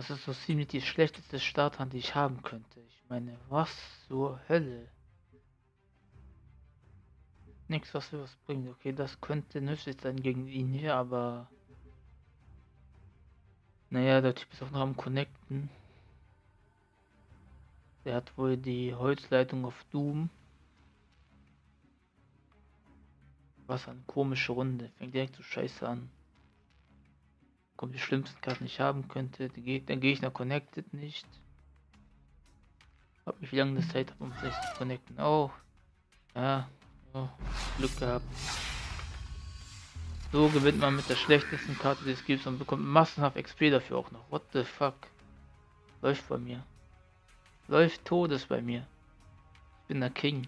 Das ist so ziemlich die schlechteste Starthand, die ich haben könnte. Ich meine, was zur Hölle? Nichts, was mir was bringt. Okay, das könnte nützlich sein gegen ihn hier, aber... Naja, der Typ ist auch noch am Connecten. Der hat wohl die Holzleitung auf Doom. Was eine komische Runde. Fängt direkt so scheiße an. Kommt die schlimmsten Karten, ich haben könnte. Der Gegner connected nicht. Hab mich lange Zeit um sich zu connecten. Oh. Ja. Oh. Glück gehabt. So gewinnt man mit der schlechtesten Karte, die es gibt und bekommt massenhaft XP dafür auch noch. What the fuck? Läuft bei mir. Läuft Todes bei mir. Ich bin der King.